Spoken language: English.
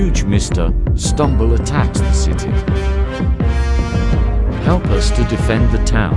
huge Mr. Stumble attacks the city. Help us to defend the town.